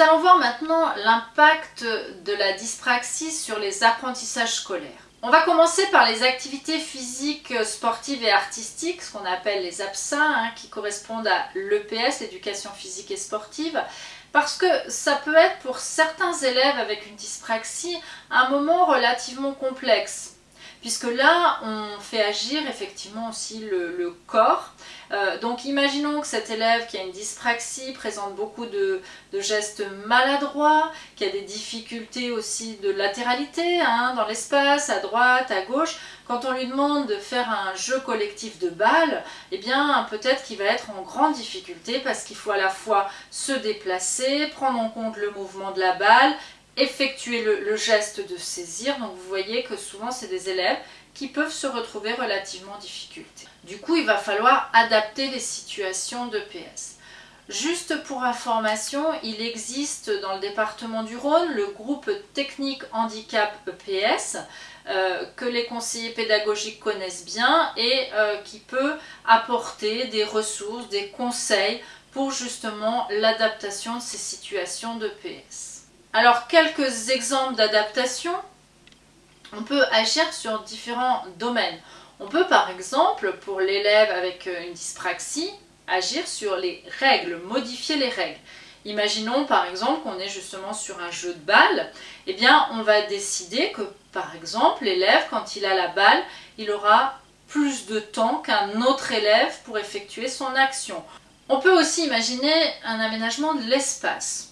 allons voir maintenant l'impact de la dyspraxie sur les apprentissages scolaires. On va commencer par les activités physiques, sportives et artistiques, ce qu'on appelle les APSA, hein, qui correspondent à l'EPS, l'éducation physique et sportive, parce que ça peut être pour certains élèves avec une dyspraxie un moment relativement complexe puisque là on fait agir effectivement aussi le, corps. Euh, donc imaginons que cet élève qui a une dyspraxie présente beaucoup de, gestes maladroits, qui a des difficultés aussi de latéralité hein, dans l'espace, à droite, à gauche. Quand on lui demande de faire un jeu collectif de balles, eh bien peut-être qu'il va être en grande difficulté parce qu'il faut à la fois se déplacer, prendre en compte le mouvement de la balle effectuer le, geste de saisir. Donc vous voyez que souvent c'est des élèves qui peuvent se retrouver relativement en difficulté. Du coup, il va falloir adapter les situations de PS. Juste pour information, il existe dans le département du Rhône le groupe technique handicap EPS euh, que les conseillers pédagogiques connaissent bien et euh, qui peut apporter des ressources, des conseils pour justement l'adaptation de ces situations de PS. Alors, quelques exemples d'adaptation. On peut agir sur différents domaines. On peut par exemple, pour l'élève avec euh, une dyspraxie, agir sur les règles, modifier les règles. Imaginons par exemple qu'on est justement sur un jeu de balle, eh bien on va décider que par exemple l'élève quand il a la balle, il aura plus de temps qu'un autre élève pour effectuer son action. On peut aussi imaginer un aménagement de l'espace.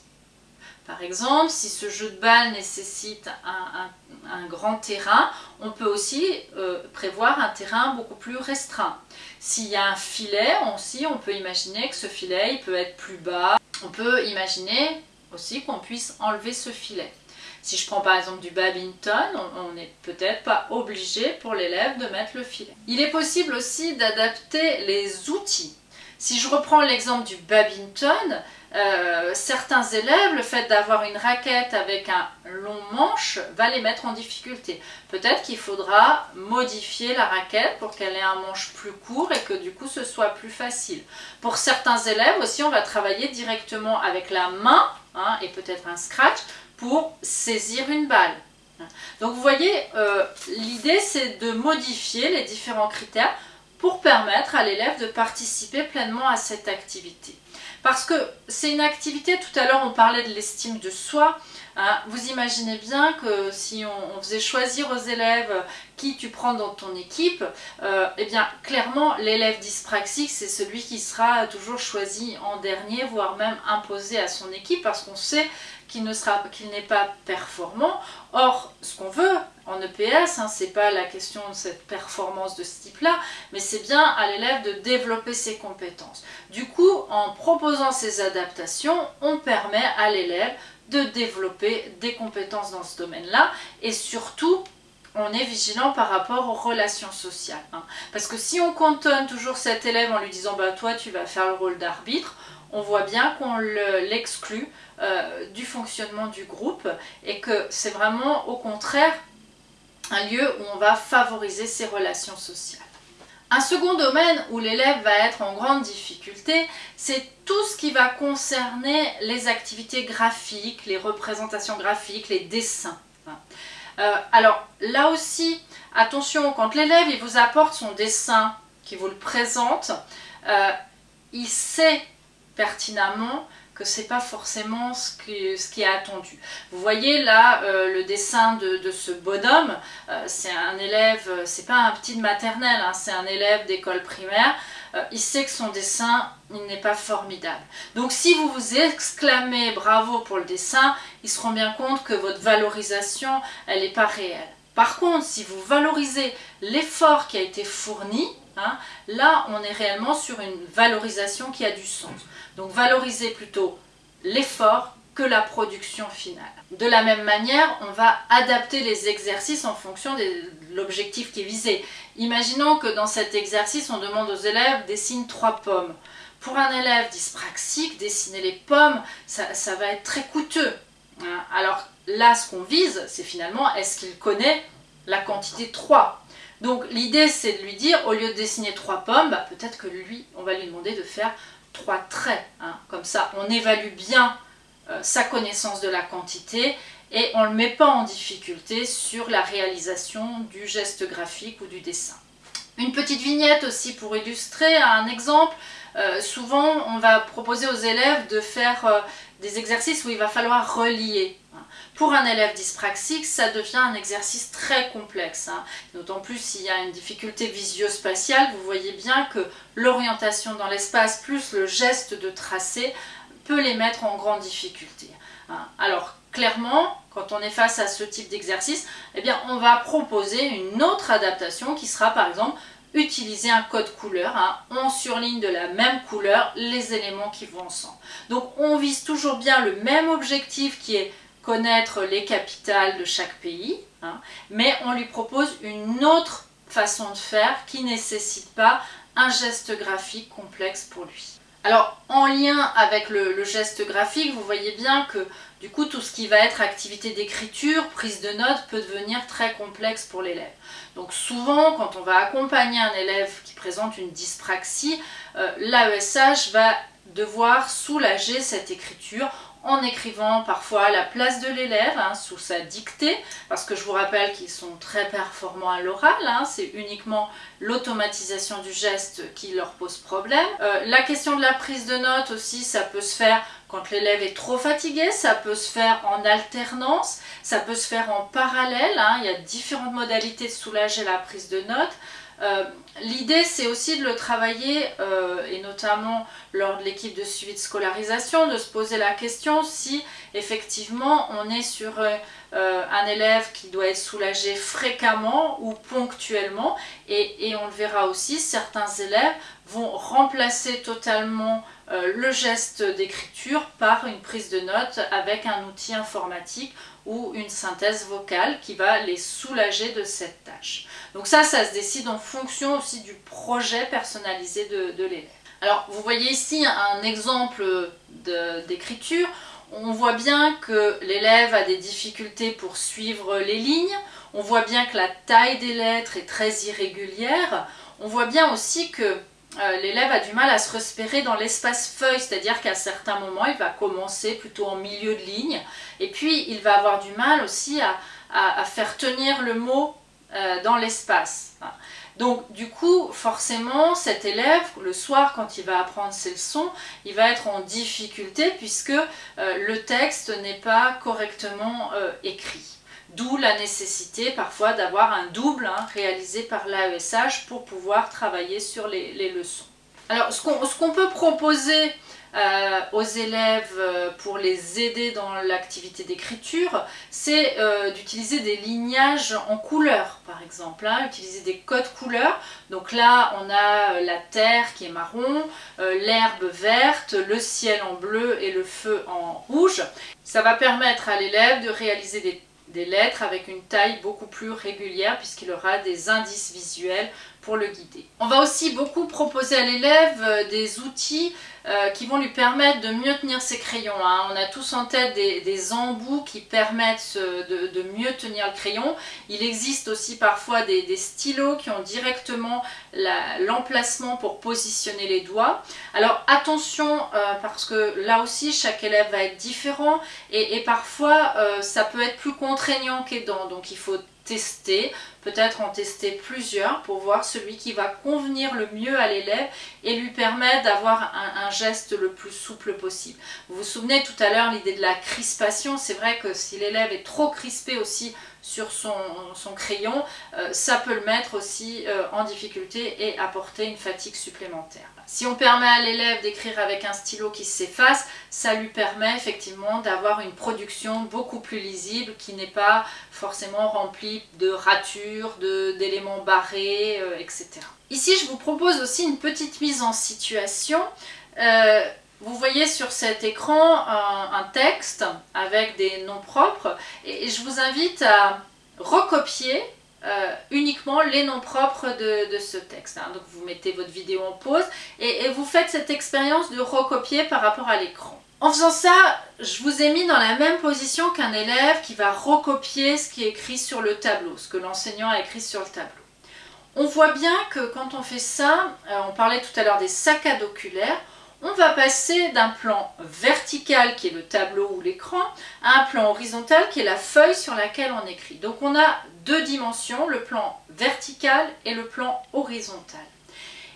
Par exemple, si ce jeu de balle nécessite un, grand terrain, on peut aussi euh, prévoir un terrain beaucoup plus restreint. S'il y a un filet aussi, on peut imaginer que ce filet il peut être plus bas. On peut imaginer aussi qu'on puisse enlever ce filet. Si je prends par exemple du badminton, on n'est peut-être pas obligé pour l'élève de mettre le filet. Il est possible aussi d'adapter les outils. Si je reprends l'exemple du badminton, euh, certains élèves, le fait d'avoir une raquette avec un long manche va les mettre en difficulté. Peut-être qu'il faudra modifier la raquette pour qu'elle ait un manche plus court et que du coup ce soit plus facile. Pour certains élèves aussi, on va travailler directement avec la main hein, et peut-être un scratch pour saisir une balle. Donc vous voyez, euh, l'idée c'est de modifier les différents critères pour permettre à l'élève de participer pleinement à cette activité. Parce que c'est une activité, tout à l'heure on parlait de l'estime de soi, hein. vous imaginez bien que si on, faisait choisir aux élèves qui tu prends dans ton équipe, euh, eh bien clairement l'élève dyspraxique c'est celui qui sera toujours choisi en dernier, voire même imposé à son équipe parce qu'on sait qu'il n'est pas performant. Or, ce qu'on veut en EPS, hein, c'est pas la question de cette performance de ce type-là, mais c'est bien à l'élève de développer ses compétences. Du coup, en proposant ces adaptations, on permet à l'élève de développer des compétences dans ce domaine-là et surtout on est vigilant par rapport aux relations sociales. Hein. Parce que si on cantonne toujours cet élève en lui disant bah, toi tu vas faire le rôle d'arbitre, on voit bien qu'on l'exclut euh, du fonctionnement du groupe et que c'est vraiment au contraire un lieu où on va favoriser ces relations sociales. Un second domaine où l'élève va être en grande difficulté, c'est tout ce qui va concerner les activités graphiques, les représentations graphiques, les dessins. Euh, alors là aussi, attention, quand l'élève vous apporte son dessin, qui vous le présente, euh, il sait pertinemment que c'est pas forcément ce qui, est attendu. Vous voyez là euh, le dessin de, ce bonhomme, euh, c'est un élève, c'est pas un petit de maternelle, hein, c'est un élève d'école primaire, euh, il sait que son dessin il n'est pas formidable. Donc si vous vous exclamez bravo pour le dessin, ils se rendent bien compte que votre valorisation, elle n'est pas réelle. Par contre, si vous valorisez l'effort qui a été fourni, hein, là on est réellement sur une valorisation qui a du sens. Donc valoriser plutôt l'effort que la production finale. De la même manière, on va adapter les exercices en fonction de l'objectif qui est visé. Imaginons que dans cet exercice, on demande aux élèves dessine trois pommes. Pour un élève dyspraxique, dessiner les pommes, ça, va être très coûteux. Hein. Alors là, ce qu'on vise, c'est finalement, est-ce qu'il connaît la quantité 3 Donc l'idée, c'est de lui dire, au lieu de dessiner trois pommes, bah, peut-être que lui, on va lui demander de faire trois traits. Hein. Comme ça, on évalue bien euh, sa connaissance de la quantité et on ne le met pas en difficulté sur la réalisation du geste graphique ou du dessin. Une petite vignette aussi pour illustrer un exemple. Euh, souvent, on va proposer aux élèves de faire euh, des exercices où il va falloir relier. Pour un élève dyspraxique, ça devient un exercice très complexe. Hein. D'autant plus s'il y a une difficulté visio-spatiale, vous voyez bien que l'orientation dans l'espace plus le geste de tracer peut les mettre en grande difficulté. Hein. Alors clairement, quand on est face à ce type d'exercice, eh bien on va proposer une autre adaptation qui sera par exemple utiliser un code couleur. Hein. On surligne de la même couleur les éléments qui vont ensemble. Donc on vise toujours bien le même objectif qui est connaître les capitales de chaque pays, hein, mais on lui propose une autre façon de faire qui nécessite pas un geste graphique complexe pour lui. Alors, en lien avec le, geste graphique, vous voyez bien que du coup, tout ce qui va être activité d'écriture, prise de notes, peut devenir très complexe pour l'élève. Donc souvent, quand on va accompagner un élève qui présente une dyspraxie, euh, l'AESH va devoir soulager cette écriture en écrivant parfois à la place de l'élève, hein, sous sa dictée, parce que je vous rappelle qu'ils sont très performants à l'oral, hein, c'est uniquement l'automatisation du geste qui leur pose problème. Euh, la question de la prise de notes aussi, ça peut se faire quand l'élève est trop fatigué, ça peut se faire en alternance, ça peut se faire en parallèle, hein. il y a différentes modalités de soulager la prise de notes. Euh, l'idée, c'est aussi de le travailler, euh, et notamment lors de l'équipe de suivi de scolarisation, de se poser la question si effectivement on est sur euh, un élève qui doit être soulagé fréquemment ou ponctuellement. Et, et on le verra aussi, certains élèves vont remplacer totalement le geste d'écriture par une prise de notes avec un outil informatique ou une synthèse vocale qui va les soulager de cette tâche. Donc ça, ça se décide en fonction aussi du projet personnalisé de, l'élève. Alors vous voyez ici un exemple d'écriture. On voit bien que l'élève a des difficultés pour suivre les lignes. On voit bien que la taille des lettres est très irrégulière. On voit bien aussi que euh, l'élève a du mal à se repérer dans l'espace feuille, c'est-à-dire qu'à certains moments, il va commencer plutôt en milieu de ligne, et puis il va avoir du mal aussi à, faire tenir le mot euh, dans l'espace. Donc du coup, forcément, cet élève, le soir, quand il va apprendre ses leçons, il va être en difficulté puisque euh, le texte n'est pas correctement écrit. D'où la nécessité parfois d'avoir un double hein, réalisé par l'AESH pour pouvoir travailler sur les, leçons. Alors ce qu'on peut proposer euh, aux élèves euh, pour les aider dans l'activité d'écriture, c'est euh, d'utiliser des lignages en couleurs par exemple, hein, utiliser des codes couleurs. Donc là on a la terre qui est marron, l'herbe verte, le ciel en bleu et le feu en rouge. Ça va permettre à l'élève de réaliser des des lettres avec une taille beaucoup plus régulière puisqu'il aura des indices visuels pour le guider. On va aussi beaucoup proposer à l'élève euh, des outils euh, qui vont lui permettre de mieux tenir ses crayons. Hein. On a tous en tête des, embouts qui permettent de, mieux tenir le crayon. Il existe aussi parfois des, stylos qui ont directement l'emplacement pour positionner les doigts. Alors attention euh, parce que là aussi chaque élève va être différent et, parfois euh, ça peut être plus contraignant qu'aidant. Donc il faut tester, peut-être en tester plusieurs pour voir celui qui va convenir le mieux à l'élève et lui permettre d'avoir un, geste le plus souple possible. Vous vous souvenez tout à l'heure l'idée de la crispation, c'est vrai que si l'élève est trop crispé aussi sur son, crayon, euh, ça peut le mettre aussi euh, en difficulté et apporter une fatigue supplémentaire. Si on permet à l'élève d'écrire avec un stylo qui s'efface, ça lui permet effectivement d'avoir une production beaucoup plus lisible qui n'est pas forcément remplie de ratures, d'éléments barrés, euh, etc. Ici, je vous propose aussi une petite mise en situation. Vous voyez sur cet écran un, texte avec des noms propres et je vous invite à recopier euh, uniquement les noms propres de, ce texte. Hein. Donc vous mettez votre vidéo en pause et, vous faites cette expérience de recopier par rapport à l'écran. En faisant ça, je vous ai mis dans la même position qu'un élève qui va recopier ce qui est écrit sur le tableau, ce que l'enseignant a écrit sur le tableau. On voit bien que quand on fait ça, euh, on parlait tout à l'heure des saccades oculaires, on va passer d'un plan vertical qui est le tableau ou l'écran à un plan horizontal qui est la feuille sur laquelle on écrit. Donc on a deux dimensions, le plan vertical et le plan horizontal.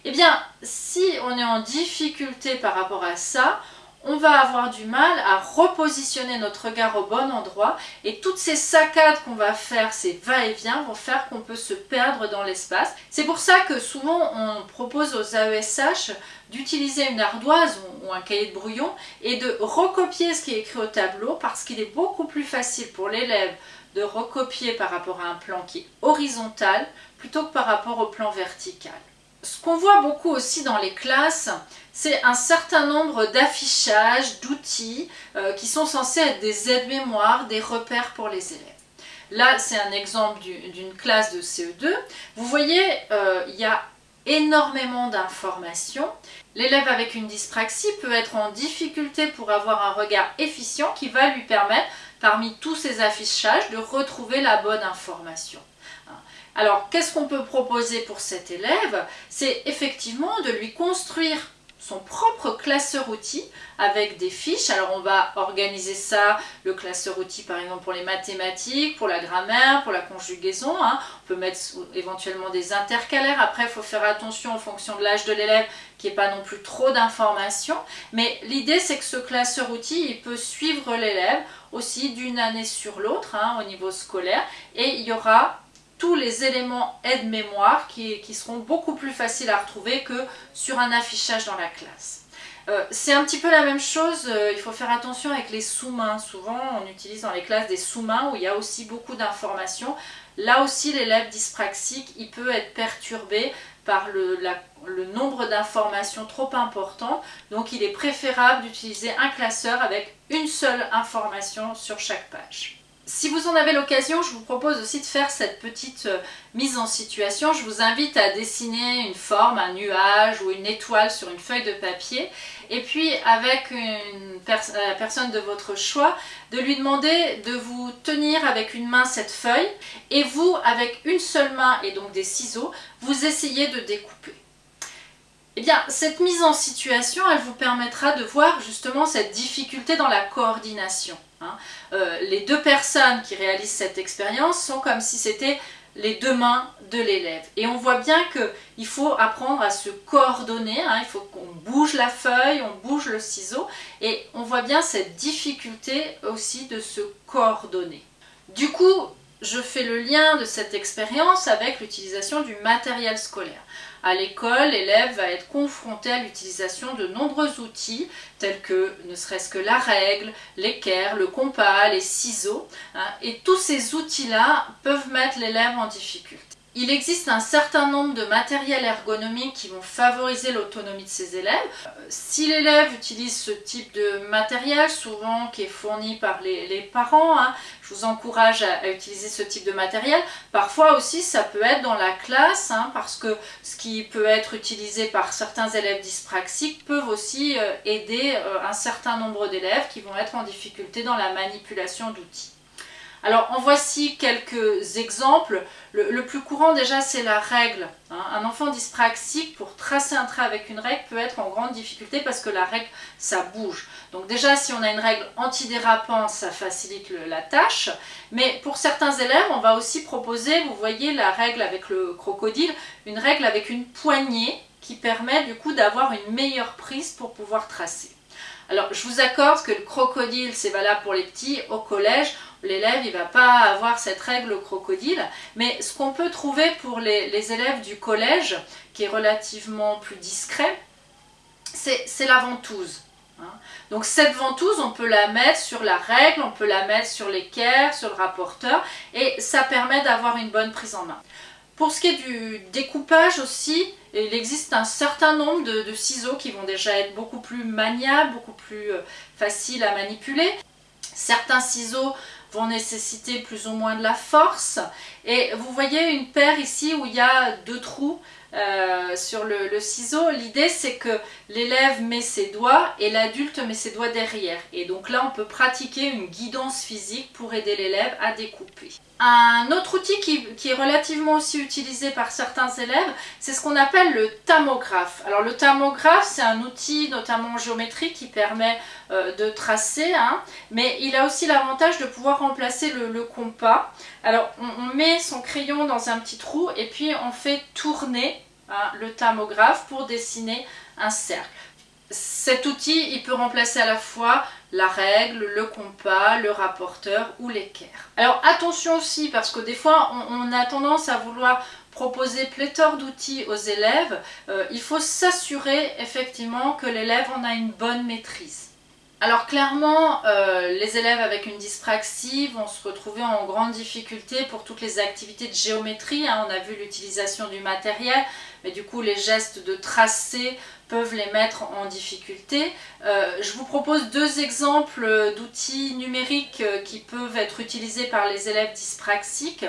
Eh bien, si on est en difficulté par rapport à ça, on va avoir du mal à repositionner notre regard au bon endroit et toutes ces saccades qu'on va faire, ces va-et-vient vont faire qu'on peut se perdre dans l'espace. C'est pour ça que souvent on propose aux AESH d'utiliser une ardoise ou un cahier de brouillon et de recopier ce qui est écrit au tableau parce qu'il est beaucoup plus facile pour l'élève de recopier par rapport à un plan qui est horizontal plutôt que par rapport au plan vertical. Ce qu'on voit beaucoup aussi dans les classes, c'est un certain nombre d'affichages, d'outils euh, qui sont censés être des aides-mémoires, des repères pour les élèves. Là, c'est un exemple d'une classe de CE2. Vous voyez, euh, il y a énormément d'informations. L'élève avec une dyspraxie peut être en difficulté pour avoir un regard efficient qui va lui permettre, parmi tous ces affichages, de retrouver la bonne information. Alors, qu'est-ce qu'on peut proposer pour cet élève? C'est effectivement de lui construire son propre classeur outil avec des fiches. Alors on va organiser ça, le classeur outil par exemple pour les mathématiques, pour la grammaire, pour la conjugaison. Hein. On peut mettre éventuellement des intercalaires. Après il faut faire attention en fonction de l'âge de l'élève qu'il n'y ait pas non plus trop d'informations. Mais l'idée c'est que ce classeur outil il peut suivre l'élève aussi d'une année sur l'autre hein, au niveau scolaire et il y aura tous les éléments aide-mémoire qui, seront beaucoup plus faciles à retrouver que sur un affichage dans la classe. Euh, c'est un petit peu la même chose, euh, il faut faire attention avec les sous-mains. Souvent, on utilise dans les classes des sous-mains où il y a aussi beaucoup d'informations. Là aussi, l'élève dyspraxique, il peut être perturbé par le, le nombre d'informations trop important. Donc, il est préférable d'utiliser un classeur avec une seule information sur chaque page. Si vous en avez l'occasion, je vous propose aussi de faire cette petite euh, mise en situation. Je vous invite à dessiner une forme, un nuage ou une étoile sur une feuille de papier. Et puis avec une la personne de votre choix, de lui demander de vous tenir avec une main cette feuille. Et vous, avec une seule main et donc des ciseaux, vous essayez de découper. Eh bien, cette mise en situation, elle vous permettra de voir justement cette difficulté dans la coordination. Hein. Euh, les deux personnes qui réalisent cette expérience sont comme si c'était les deux mains de l'élève. Et on voit bien qu'il faut apprendre à se coordonner, hein. il faut qu'on bouge la feuille, on bouge le ciseau, et on voit bien cette difficulté aussi de se coordonner. Du coup, je fais le lien de cette expérience avec l'utilisation du matériel scolaire. À l'école, l'élève va être confronté à l'utilisation de nombreux outils tels que ne serait-ce que la règle, l'équerre, le compas, les ciseaux. Hein, et tous ces outils-là peuvent mettre l'élève en difficulté. Il existe un certain nombre de matériels ergonomiques qui vont favoriser l'autonomie de ses élèves. Si l'élève utilise ce type de matériel, souvent qui est fourni par les, parents, hein, je vous encourage à, utiliser ce type de matériel. Parfois aussi, ça peut être dans la classe, hein, parce que ce qui peut être utilisé par certains élèves dyspraxiques peuvent aussi euh, aider euh, un certain nombre d'élèves qui vont être en difficulté dans la manipulation d'outils. Alors en voici quelques exemples. Le, plus courant déjà c'est la règle. Hein. Un enfant dyspraxique pour tracer un trait avec une règle peut être en grande difficulté parce que la règle ça bouge. Donc déjà si on a une règle antidérapante ça facilite la tâche. Mais pour certains élèves on va aussi proposer, vous voyez la règle avec le crocodile, une règle avec une poignée qui permet du coup d'avoir une meilleure prise pour pouvoir tracer. Alors je vous accorde que le crocodile c'est valable pour les petits au collège l'élève il va pas avoir cette règle crocodile, mais ce qu'on peut trouver pour les, élèves du collège, qui est relativement plus discret, c'est la ventouse. Hein. Donc cette ventouse, on peut la mettre sur la règle, on peut la mettre sur l'équerre, sur le rapporteur, et ça permet d'avoir une bonne prise en main. Pour ce qui est du découpage aussi, il existe un certain nombre de, de ciseaux qui vont déjà être beaucoup plus maniables, beaucoup plus euh, faciles à manipuler. Certains ciseaux vont nécessiter plus ou moins de la force. Et vous voyez une paire ici où il y a deux trous. euh, sur le, ciseau, l'idée c'est que l'élève met ses doigts et l'adulte met ses doigts derrière. Et donc là, on peut pratiquer une guidance physique pour aider l'élève à découper. Un autre outil qui, est relativement aussi utilisé par certains élèves, c'est ce qu'on appelle le tamographe. Alors le tamographe, c'est un outil notamment en géométrie qui permet euh, de tracer, hein, mais il a aussi l'avantage de pouvoir remplacer le, compas. Alors on, met son crayon dans un petit trou et puis on fait tourner hein, le tamographe pour dessiner un cercle. Cet outil, il peut remplacer à la fois la règle, le compas, le rapporteur ou l'équerre. Alors attention aussi, parce que des fois, on, a tendance à vouloir proposer pléthore d'outils aux élèves. Euh, il faut s'assurer effectivement que l'élève en a une bonne maîtrise. Alors clairement, euh, les élèves avec une dyspraxie vont se retrouver en grande difficulté pour toutes les activités de géométrie. Hein. On a vu l'utilisation du matériel, mais du coup les gestes de tracé peuvent les mettre en difficulté. Euh, je vous propose deux exemples d'outils numériques euh, qui peuvent être utilisés par les élèves dyspraxiques.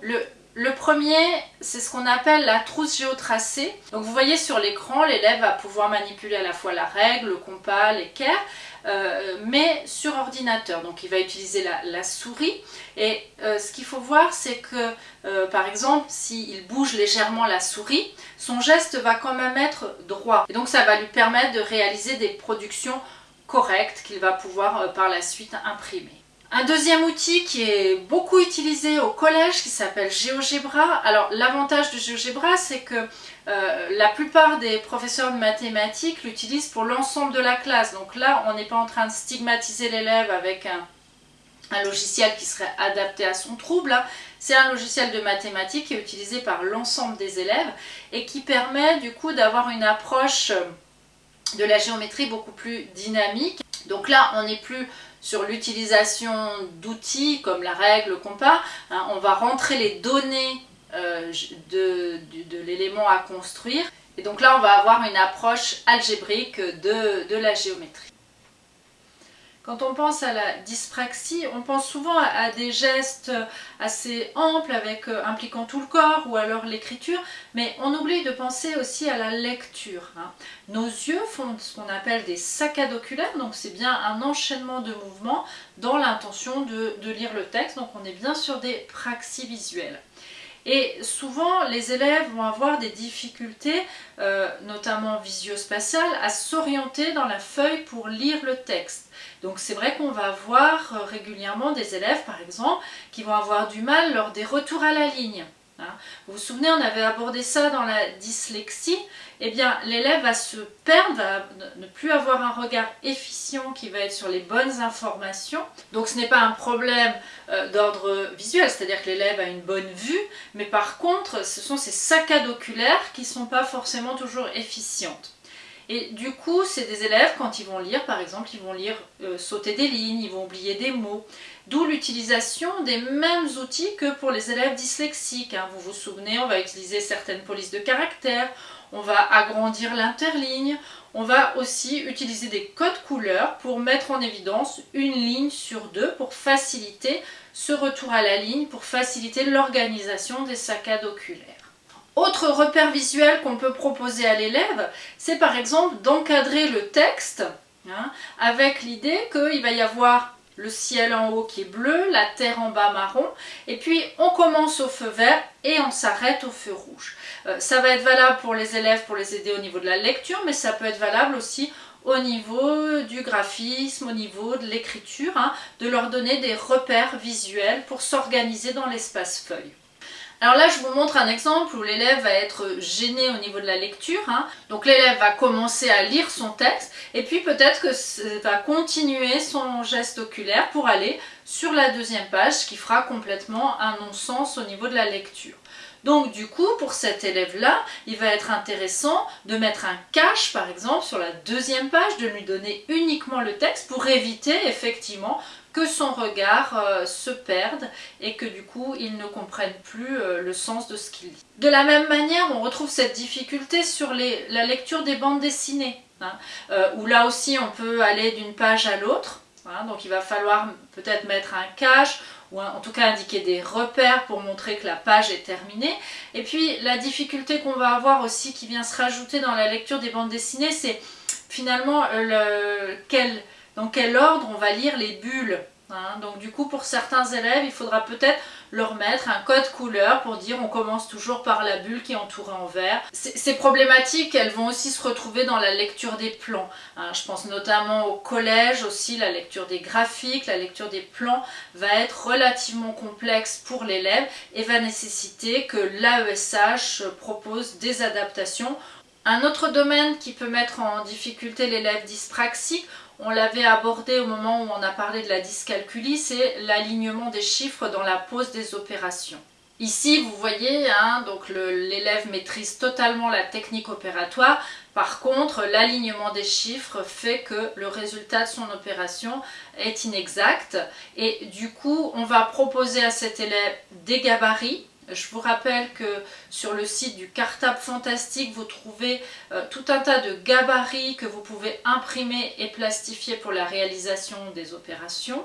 Le, le premier, c'est ce qu'on appelle la trousse géotracée. Donc vous voyez sur l'écran, l'élève va pouvoir manipuler à la fois la règle, le compas, l'équerre, euh, mais sur ordinateur. Donc il va utiliser la, souris. Et euh, ce qu'il faut voir, c'est que, euh, par exemple, s'il bouge légèrement la souris, son geste va quand même être droit. Et donc ça va lui permettre de réaliser des productions correctes qu'il va pouvoir par la suite imprimer. Un deuxième outil qui est beaucoup utilisé au collège qui s'appelle GeoGebra. Alors l'avantage de GeoGebra c'est que euh, la plupart des professeurs de mathématiques l'utilisent pour l'ensemble de la classe. Donc là on n'est pas en train de stigmatiser l'élève avec un, logiciel qui serait adapté à son trouble. C'est un logiciel de mathématiques qui est utilisé par l'ensemble des élèves et qui permet du coup d'avoir une approche de la géométrie beaucoup plus dynamique. Donc là on n'est plus sur l'utilisation d'outils comme la règle, le compas, hein, on va rentrer les données euh, de, l'élément à construire. Et donc là, on va avoir une approche algébrique de la géométrie. Quand on pense à la dyspraxie, on pense souvent à, des gestes assez amples avec, euh, impliquant tout le corps ou alors l'écriture, mais on oublie de penser aussi à la lecture. Hein. Nos yeux font ce qu'on appelle des saccades oculaires, donc c'est bien un enchaînement de mouvements dans l'intention de, de lire le texte, donc on est bien sur des praxies visuelles. Et souvent, les élèves vont avoir des difficultés, euh, notamment visio-spatiales, à s'orienter dans la feuille pour lire le texte. Donc c'est vrai qu'on va avoir euh, régulièrement des élèves, par exemple, qui vont avoir du mal lors des retours à la ligne. Hein. Vous vous souvenez, on avait abordé ça dans la dyslexie. Eh bien, l'élève va se perdre, va ne plus avoir un regard efficient qui va être sur les bonnes informations. Donc ce n'est pas un problème euh, d'ordre visuel, c'est-à-dire que l'élève a une bonne vue, mais par contre, ce sont ces saccades oculaires qui ne sont pas forcément toujours efficientes. Et du coup, c'est des élèves, quand ils vont lire, par exemple, ils vont lire euh, sauter des lignes, ils vont oublier des mots. D'où l'utilisation des mêmes outils que pour les élèves dyslexiques. Hein. Vous vous souvenez, on va utiliser certaines polices de caractères, on va agrandir l'interligne, on va aussi utiliser des codes couleurs pour mettre en évidence une ligne sur deux pour faciliter ce retour à la ligne, pour faciliter l'organisation des saccades oculaires. Autre repère visuel qu'on peut proposer à l'élève, c'est par exemple d'encadrer le texte hein, avec l'idée qu'il va y avoir le ciel en haut qui est bleu, la terre en bas marron, et puis on commence au feu vert et on s'arrête au feu rouge. Euh, ça va être valable pour les élèves pour les aider au niveau de la lecture, mais ça peut être valable aussi au niveau du graphisme, au niveau de l'écriture, hein, de leur donner des repères visuels pour s'organiser dans l'espace feuille. Alors là, je vous montre un exemple où l'élève va être gêné au niveau de la lecture. Hein. Donc l'élève va commencer à lire son texte et puis peut-être que va continuer son geste oculaire pour aller sur la deuxième page, qui fera complètement un non-sens au niveau de la lecture. Donc du coup, pour cet élève-là, il va être intéressant de mettre un cache, par exemple, sur la deuxième page, de lui donner uniquement le texte pour éviter effectivement que son regard euh, se perde et que du coup il ne comprenne plus euh, le sens de ce qu'il dit. De la même manière, on retrouve cette difficulté sur la lecture des bandes dessinées, hein, euh, où là aussi on peut aller d'une page à l'autre Hein. donc il va falloir peut-être mettre un cache ou en tout cas indiquer des repères pour montrer que la page est terminée. Et puis la difficulté qu'on va avoir aussi qui vient se rajouter dans la lecture des bandes dessinées, c'est finalement le, dans quel ordre on va lire les bulles. Hein? Donc du coup pour certains élèves il faudra peut-être leur mettre un code couleur pour dire on commence toujours par la bulle qui est entourée en vert. Ces problématiques elles vont aussi se retrouver dans la lecture des plans. Hein? Je pense notamment au collège aussi, la lecture des graphiques, la lecture des plans va être relativement complexe pour l'élève et va nécessiter que l'AESH propose des adaptations un autre domaine qui peut mettre en difficulté l'élève dyspraxique, on l'avait abordé au moment où on a parlé de la dyscalculie, c'est l'alignement des chiffres dans la pose des opérations. Ici, vous voyez, hein, donc l'élève maîtrise totalement la technique opératoire. Par contre, l'alignement des chiffres fait que le résultat de son opération est inexact. Et du coup, on va proposer à cet élève des gabarits je vous rappelle que sur le site du Cartable Fantastique, vous trouvez euh, tout un tas de gabarits que vous pouvez imprimer et plastifier pour la réalisation des opérations.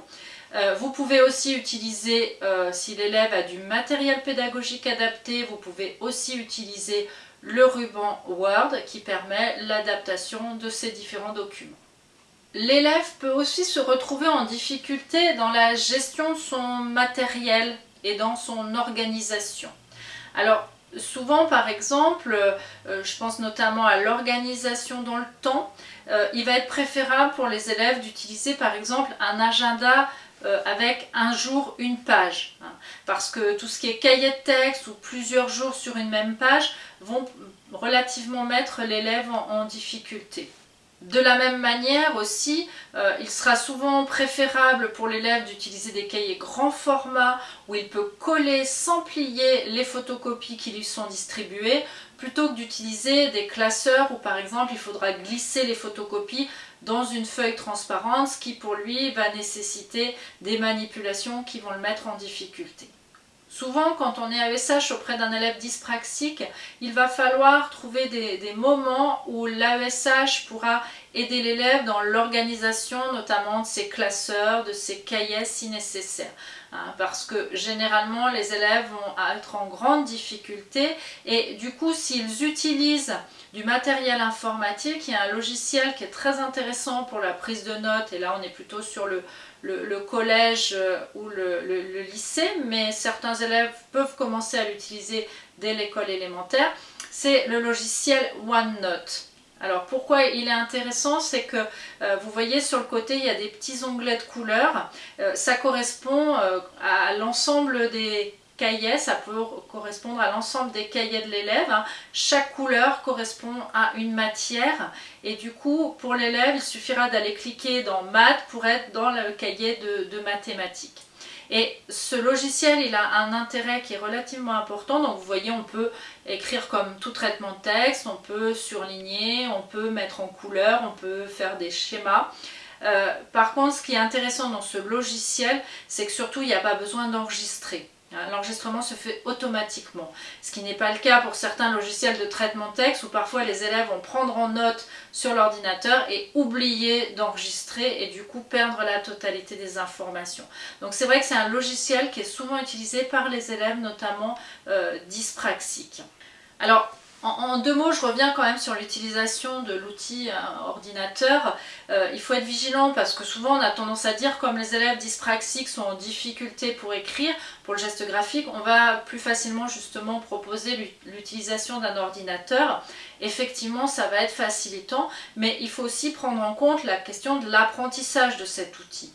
Euh, vous pouvez aussi utiliser, euh, si l'élève a du matériel pédagogique adapté, vous pouvez aussi utiliser le ruban Word qui permet l'adaptation de ces différents documents. L'élève peut aussi se retrouver en difficulté dans la gestion de son matériel et dans son organisation. Alors souvent par exemple, euh, je pense notamment à l'organisation dans le temps, euh, il va être préférable pour les élèves d'utiliser par exemple un agenda euh, avec un jour, une page. Hein. parce que tout ce qui est cahier de texte ou plusieurs jours sur une même page vont relativement mettre l'élève en difficulté. De la même manière aussi, euh, il sera souvent préférable pour l'élève d'utiliser des cahiers grand format où il peut coller sans plier les photocopies qui lui sont distribuées plutôt que d'utiliser des classeurs où par exemple il faudra glisser les photocopies dans une feuille transparente ce qui pour lui va nécessiter des manipulations qui vont le mettre en difficulté. Souvent, quand on est AESH auprès d'un élève dyspraxique, il va falloir trouver des, moments où l'AESH pourra aider l'élève dans l'organisation notamment de ses classeurs, de ses cahiers si nécessaire. Hein, parce que généralement, les élèves vont être en grande difficulté et du coup, s'ils utilisent du matériel informatique, il y a un logiciel qui est très intéressant pour la prise de notes et là on est plutôt sur le, le, collège euh, ou le, lycée, mais certains élèves peuvent commencer à l'utiliser dès l'école élémentaire, c'est le logiciel OneNote. Alors pourquoi il est intéressant, c'est que euh, vous voyez sur le côté il y a des petits onglets de couleurs, euh, ça correspond à l'ensemble des cahiers, ça peut correspondre à l'ensemble des cahiers de l'élève. Hein. Chaque couleur correspond à une matière et du coup pour l'élève il suffira d'aller cliquer dans maths pour être dans le cahier de, mathématiques. Et ce logiciel, il a un intérêt qui est relativement important. Donc vous voyez, on peut écrire comme tout traitement de texte, on peut surligner, on peut mettre en couleur, on peut faire des schémas. Euh, par contre, ce qui est intéressant dans ce logiciel, c'est que surtout, il n'y a pas besoin d'enregistrer. Hein, l'enregistrement se fait automatiquement, ce qui n'est pas le cas pour certains logiciels de traitement texte où parfois les élèves vont prendre en note sur l'ordinateur et oublier d'enregistrer et du coup perdre la totalité des informations. Donc c'est vrai que c'est un logiciel qui est souvent utilisé par les élèves notamment euh, dyspraxiques. Alors en, deux mots, je reviens quand même sur l'utilisation de l'outil euh, ordinateur. Euh, il faut être vigilant parce que souvent on a tendance à dire comme les élèves dyspraxiques sont en difficulté pour écrire, pour le geste graphique, on va plus facilement justement proposer l'utilisation d'un ordinateur. Effectivement, ça va être facilitant, mais il faut aussi prendre en compte la question de l'apprentissage de cet outil.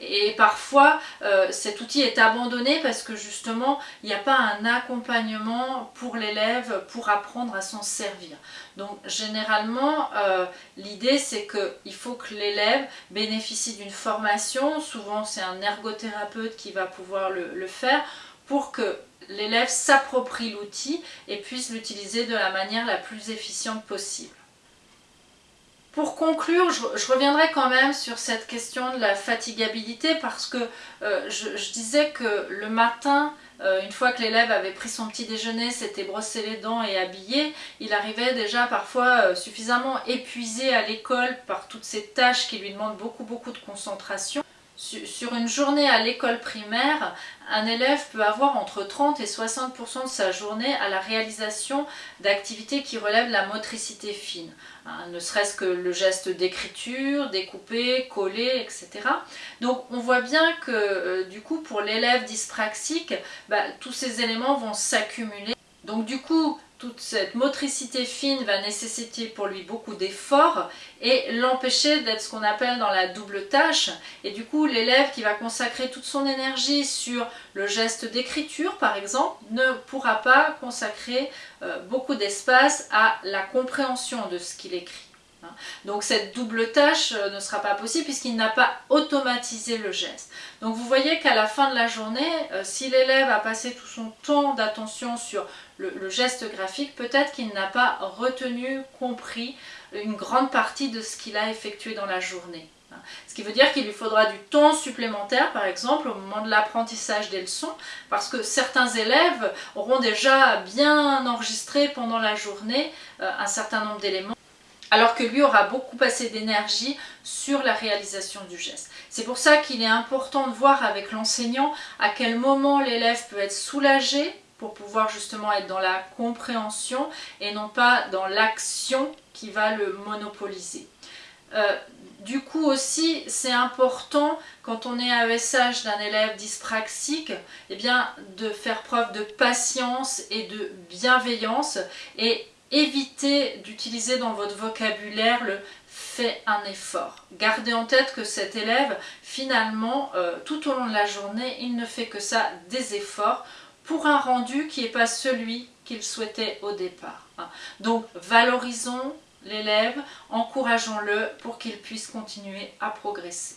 Et parfois, euh, cet outil est abandonné parce que justement, il n'y a pas un accompagnement pour l'élève pour apprendre à s'en servir. Donc généralement, euh, l'idée c'est qu'il faut que l'élève bénéficie d'une formation, souvent c'est un ergothérapeute qui va pouvoir le faire, pour que l'élève s'approprie l'outil et puisse l'utiliser de la manière la plus efficiente possible. Pour conclure, je, reviendrai quand même sur cette question de la fatigabilité parce que euh, je, disais que le matin, euh, une fois que l'élève avait pris son petit déjeuner, s'était brossé les dents et habillé, il arrivait déjà parfois euh, suffisamment épuisé à l'école par toutes ces tâches qui lui demandent beaucoup beaucoup de concentration sur une journée à l'école primaire, un élève peut avoir entre 30 et 60% de sa journée à la réalisation d'activités qui relèvent de la motricité fine. Hein, ne serait-ce que le geste d'écriture, découper, coller, etc. Donc on voit bien que euh, du coup pour l'élève dyspraxique, bah, tous ces éléments vont s'accumuler. Donc du coup, toute cette motricité fine va nécessiter pour lui beaucoup d'efforts et l'empêcher d'être ce qu'on appelle dans la double tâche. Et du coup, l'élève qui va consacrer toute son énergie sur le geste d'écriture, par exemple, ne pourra pas consacrer euh, beaucoup d'espace à la compréhension de ce qu'il écrit. Hein. Donc cette double tâche euh, ne sera pas possible puisqu'il n'a pas automatisé le geste. Donc vous voyez qu'à la fin de la journée, euh, si l'élève a passé tout son temps d'attention sur le, geste graphique, peut-être qu'il n'a pas retenu, compris une grande partie de ce qu'il a effectué dans la journée. Ce qui veut dire qu'il lui faudra du temps supplémentaire, par exemple, au moment de l'apprentissage des leçons, parce que certains élèves auront déjà bien enregistré pendant la journée euh, un certain nombre d'éléments alors que lui aura beaucoup passé d'énergie sur la réalisation du geste. C'est pour ça qu'il est important de voir avec l'enseignant à quel moment l'élève peut être soulagé pour pouvoir justement être dans la compréhension et non pas dans l'action qui va le monopoliser. Euh, du coup aussi, c'est important quand on est à message d'un élève dyspraxique, eh bien, de faire preuve de patience et de bienveillance et évitez d'utiliser dans votre vocabulaire le fait un effort. Gardez en tête que cet élève, finalement, euh, tout au long de la journée, il ne fait que ça, des efforts, pour un rendu qui n'est pas celui qu'il souhaitait au départ. Hein. Donc, valorisons l'élève, encourageons-le pour qu'il puisse continuer à progresser.